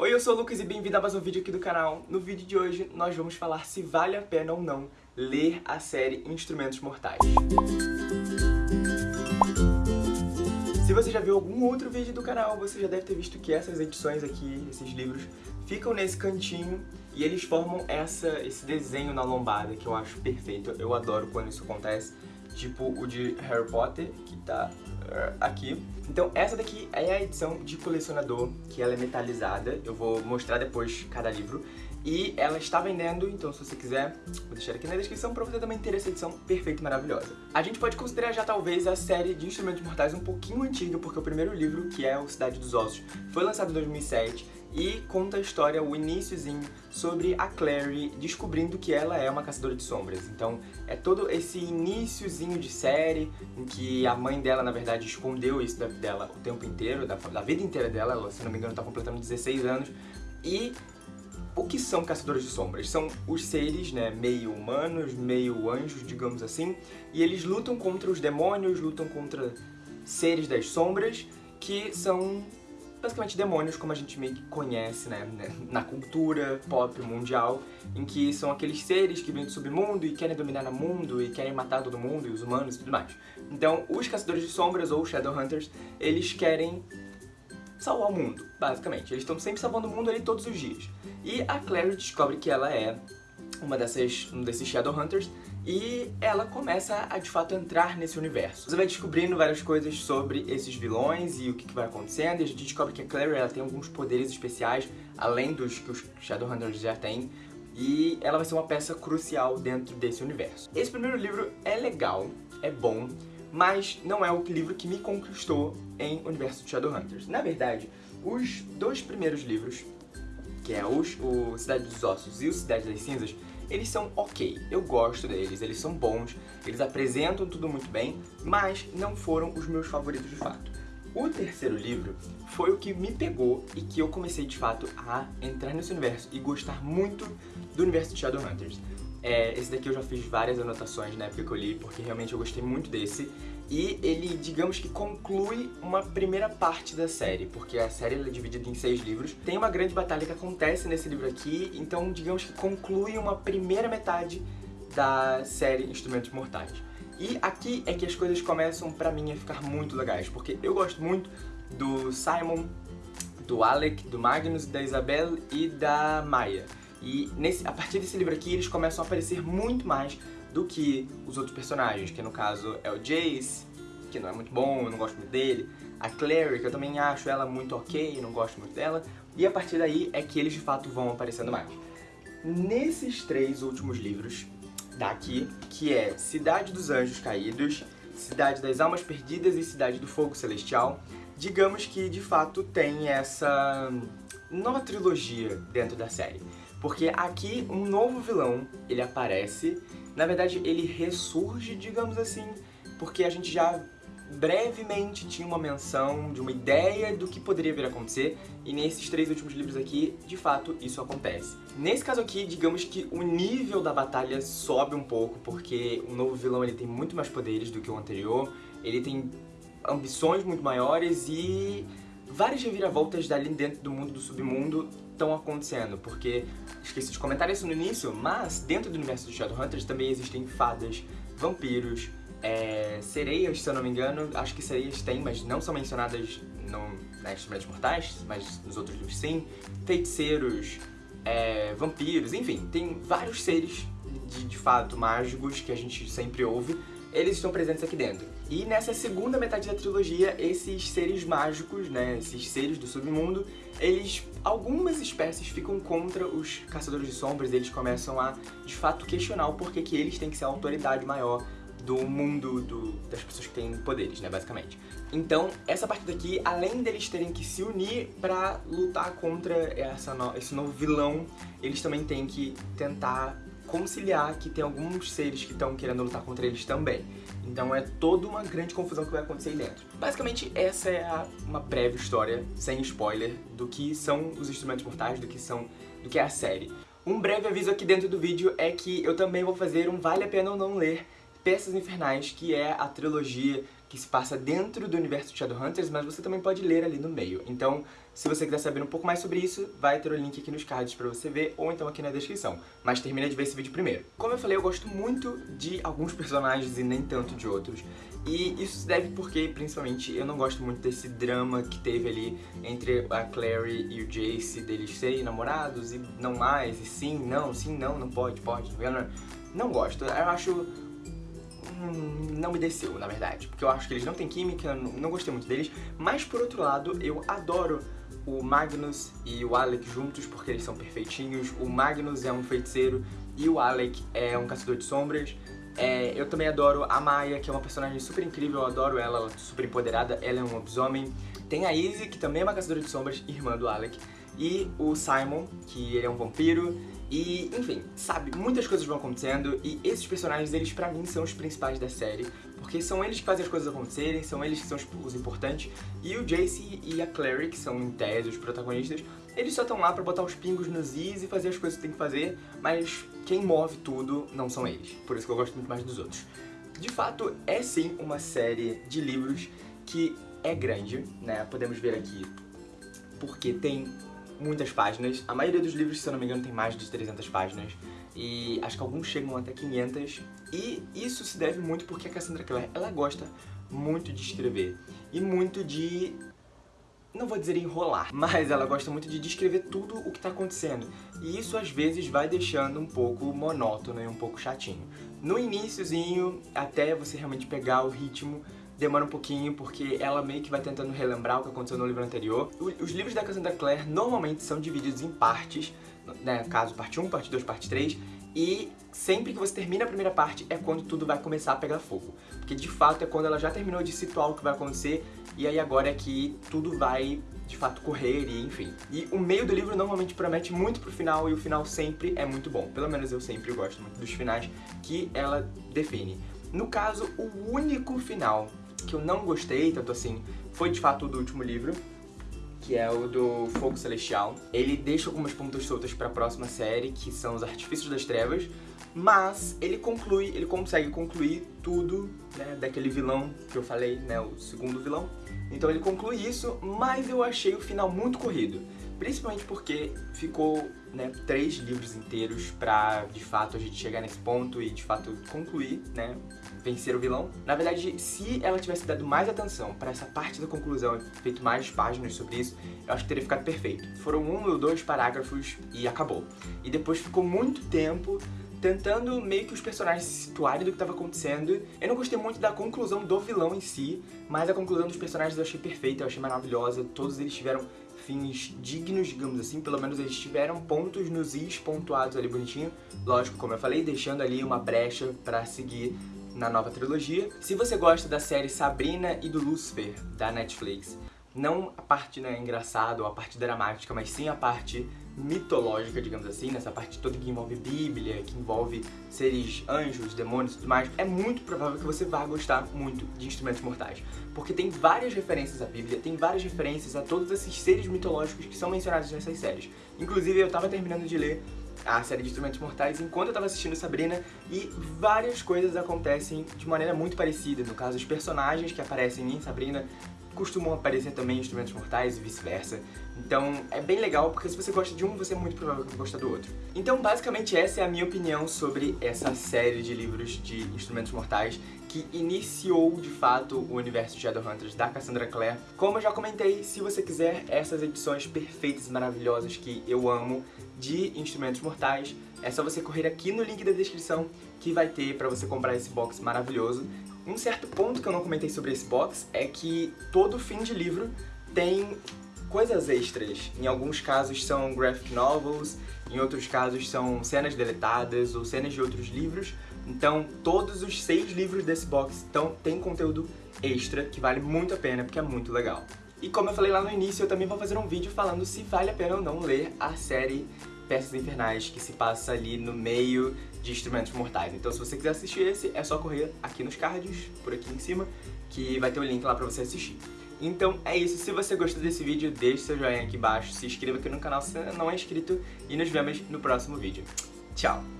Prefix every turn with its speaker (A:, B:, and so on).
A: Oi, eu sou o Lucas e bem-vindo a mais um vídeo aqui do canal. No vídeo de hoje nós vamos falar se vale a pena ou não ler a série Instrumentos Mortais. Se você já viu algum outro vídeo do canal, você já deve ter visto que essas edições aqui, esses livros, ficam nesse cantinho e eles formam essa, esse desenho na lombada que eu acho perfeito. Eu adoro quando isso acontece, tipo o de Harry Potter, que tá aqui. Então essa daqui é a edição de colecionador, que ela é metalizada. Eu vou mostrar depois cada livro. E ela está vendendo, então se você quiser, vou deixar aqui na descrição pra você também ter essa edição perfeita e maravilhosa. A gente pode considerar já talvez a série de Instrumentos Mortais um pouquinho antiga, porque o primeiro livro, que é o Cidade dos Ossos, foi lançado em 2007 e conta a história, o iníciozinho, sobre a Clary descobrindo que ela é uma caçadora de sombras. Então é todo esse iníciozinho de série, em que a mãe dela, na verdade, escondeu isso da, dela o tempo inteiro, da, da vida inteira dela, ela, se não me engano, tá completando 16 anos, e o que são caçadores de sombras? São os seres, né, meio humanos, meio anjos, digamos assim, e eles lutam contra os demônios, lutam contra seres das sombras, que são basicamente demônios como a gente meio que conhece, né, né, na cultura pop mundial, em que são aqueles seres que vêm do submundo e querem dominar o mundo e querem matar todo mundo e os humanos e tudo mais. Então, os Caçadores de Sombras, ou Shadowhunters, eles querem salvar o mundo, basicamente. Eles estão sempre salvando o mundo ali todos os dias. E a Clary descobre que ela é uma dessas, um desses Shadowhunters, e ela começa a, de fato, entrar nesse universo. Você vai descobrindo várias coisas sobre esses vilões e o que, que vai acontecendo, e a gente descobre que a Clary ela tem alguns poderes especiais, além dos que os Shadowhunters já têm, e ela vai ser uma peça crucial dentro desse universo. Esse primeiro livro é legal, é bom, mas não é o livro que me conquistou em Universo de Shadowhunters. Na verdade, os dois primeiros livros, que é os, o Cidade dos Ossos e o Cidade das Cinzas, eles são ok, eu gosto deles, eles são bons, eles apresentam tudo muito bem, mas não foram os meus favoritos de fato. O terceiro livro foi o que me pegou e que eu comecei de fato a entrar nesse universo e gostar muito do universo de Shadowhunters. É, esse daqui eu já fiz várias anotações na época que eu li, porque realmente eu gostei muito desse. E ele, digamos que conclui uma primeira parte da série, porque a série é dividida em seis livros. Tem uma grande batalha que acontece nesse livro aqui, então digamos que conclui uma primeira metade da série Instrumentos Mortais. E aqui é que as coisas começam pra mim a ficar muito legais, porque eu gosto muito do Simon, do Alec, do Magnus, da Isabel e da Maya. E nesse, a partir desse livro aqui eles começam a aparecer muito mais do que os outros personagens, que no caso é o Jace, que não é muito bom, eu não gosto muito dele, a Clary, que eu também acho ela muito ok, não gosto muito dela, e a partir daí é que eles de fato vão aparecendo mais. Nesses três últimos livros daqui, que é Cidade dos Anjos Caídos, Cidade das Almas Perdidas e Cidade do Fogo Celestial, digamos que de fato tem essa nova trilogia dentro da série. Porque aqui um novo vilão, ele aparece, na verdade ele ressurge, digamos assim, porque a gente já brevemente tinha uma menção de uma ideia do que poderia vir a acontecer, e nesses três últimos livros aqui, de fato, isso acontece. Nesse caso aqui, digamos que o nível da batalha sobe um pouco, porque o novo vilão ele tem muito mais poderes do que o anterior, ele tem ambições muito maiores e várias reviravoltas dali dentro do mundo do submundo estão acontecendo, porque esqueci de comentar isso no início, mas dentro do universo de Shadowhunters também existem fadas, vampiros, é, sereias, se eu não me engano, acho que sereias tem, mas não são mencionadas no, na Instrumentos Mortais, mas nos outros livros sim, feiticeiros, é, vampiros, enfim, tem vários seres de, de fato mágicos que a gente sempre ouve, eles estão presentes aqui dentro. E nessa segunda metade da trilogia, esses seres mágicos, né, esses seres do submundo, eles, algumas espécies ficam contra os caçadores de sombras, eles começam a, de fato, questionar o porquê que eles têm que ser a autoridade maior do mundo do, das pessoas que têm poderes, né, basicamente. Então, essa parte daqui, além deles terem que se unir pra lutar contra essa no, esse novo vilão, eles também têm que tentar conciliar que tem alguns seres que estão querendo lutar contra eles também. Então é toda uma grande confusão que vai acontecer aí dentro. Basicamente, essa é a, uma breve história, sem spoiler, do que são os Instrumentos Mortais, do que, são, do que é a série. Um breve aviso aqui dentro do vídeo é que eu também vou fazer um Vale a Pena ou Não Ler Peças Infernais, que é a trilogia que se passa dentro do universo de Shadowhunters, mas você também pode ler ali no meio. Então, se você quiser saber um pouco mais sobre isso, vai ter o link aqui nos cards pra você ver, ou então aqui na descrição. Mas termina de ver esse vídeo primeiro. Como eu falei, eu gosto muito de alguns personagens e nem tanto de outros. E isso se deve porque, principalmente, eu não gosto muito desse drama que teve ali entre a Clary e o Jace, deles serem namorados e não mais, e sim, não, sim, não, não pode, pode, não, não gosto. Eu acho não me desceu, na verdade. Porque eu acho que eles não têm química, não gostei muito deles. Mas, por outro lado, eu adoro o Magnus e o Alec juntos porque eles são perfeitinhos. O Magnus é um feiticeiro e o Alec é um caçador de sombras. É, eu também adoro a Maya, que é uma personagem super incrível, eu adoro ela, ela é super empoderada, ela é um lobisomem. Tem a Izzy, que também é uma caçadora de sombras, irmã do Alec. E o Simon, que ele é um vampiro. E, enfim, sabe, muitas coisas vão acontecendo e esses personagens, eles pra mim são os principais da série, porque são eles que fazem as coisas acontecerem, são eles que são os importantes, e o Jace e a Clary, que são em tese os protagonistas, eles só estão lá pra botar os pingos nos is e fazer as coisas que tem que fazer, mas quem move tudo não são eles, por isso que eu gosto muito mais dos outros. De fato, é sim uma série de livros que é grande, né, podemos ver aqui, porque tem muitas páginas. A maioria dos livros, se eu não me engano, tem mais de 300 páginas. E acho que alguns chegam até 500. E isso se deve muito porque a Cassandra Clare, ela gosta muito de escrever. E muito de não vou dizer enrolar, mas ela gosta muito de descrever tudo o que está acontecendo. E isso às vezes vai deixando um pouco monótono e um pouco chatinho. No iníciozinho, até você realmente pegar o ritmo, demora um pouquinho porque ela meio que vai tentando relembrar o que aconteceu no livro anterior. Os livros da Cassandra Clare normalmente são divididos em partes, né, caso parte 1, parte 2, parte 3, e sempre que você termina a primeira parte é quando tudo vai começar a pegar fogo. Porque de fato é quando ela já terminou de situar o que vai acontecer, e aí agora é que tudo vai de fato correr e enfim. E o meio do livro normalmente promete muito pro final e o final sempre é muito bom. Pelo menos eu sempre gosto muito dos finais que ela define. No caso, o único final que eu não gostei, tanto assim, foi de fato o do último livro, que é o do Fogo Celestial. Ele deixa algumas pontas soltas para a próxima série, que são os Artifícios das Trevas, mas ele conclui, ele consegue concluir tudo, né, daquele vilão que eu falei, né, o segundo vilão. Então ele conclui isso, mas eu achei o final muito corrido. Principalmente porque ficou né, três livros inteiros pra, de fato, a gente chegar nesse ponto e, de fato, concluir, né, vencer o vilão. Na verdade, se ela tivesse dado mais atenção para essa parte da conclusão e feito mais páginas sobre isso, eu acho que teria ficado perfeito. Foram um ou dois parágrafos e acabou. E depois ficou muito tempo tentando meio que os personagens se situarem do que estava acontecendo. Eu não gostei muito da conclusão do vilão em si, mas a conclusão dos personagens eu achei perfeita, eu achei maravilhosa. Todos eles tiveram fins dignos, digamos assim, pelo menos eles tiveram pontos nos is pontuados ali bonitinho, lógico, como eu falei, deixando ali uma brecha pra seguir na nova trilogia. Se você gosta da série Sabrina e do Lucifer, da Netflix, não a parte né, engraçada ou a parte dramática, mas sim a parte mitológica, digamos assim, nessa parte toda que envolve Bíblia, que envolve seres anjos, demônios e tudo mais, é muito provável que você vá gostar muito de Instrumentos Mortais. Porque tem várias referências à Bíblia, tem várias referências a todos esses seres mitológicos que são mencionados nessas séries. Inclusive, eu tava terminando de ler a série de Instrumentos Mortais enquanto eu tava assistindo Sabrina e várias coisas acontecem de maneira muito parecida. No caso, os personagens que aparecem em Sabrina costumam aparecer também Instrumentos Mortais e vice-versa. Então é bem legal, porque se você gosta de um, você é muito provável que gosta do outro. Então basicamente essa é a minha opinião sobre essa série de livros de Instrumentos Mortais que iniciou de fato o universo de Shadowhunters da Cassandra Clare. Como eu já comentei, se você quiser essas edições perfeitas e maravilhosas que eu amo de Instrumentos Mortais, é só você correr aqui no link da descrição que vai ter pra você comprar esse box maravilhoso. Um certo ponto que eu não comentei sobre esse box é que todo fim de livro tem coisas extras. Em alguns casos são graphic novels, em outros casos são cenas deletadas ou cenas de outros livros. Então todos os seis livros desse box então, têm conteúdo extra que vale muito a pena porque é muito legal. E como eu falei lá no início, eu também vou fazer um vídeo falando se vale a pena ou não ler a série Peças Infernais, que se passa ali no meio de Instrumentos Mortais. Então se você quiser assistir esse, é só correr aqui nos cards, por aqui em cima, que vai ter o link lá pra você assistir. Então é isso, se você gostou desse vídeo, deixe seu joinha aqui embaixo, se inscreva aqui no canal se não é inscrito e nos vemos no próximo vídeo. Tchau!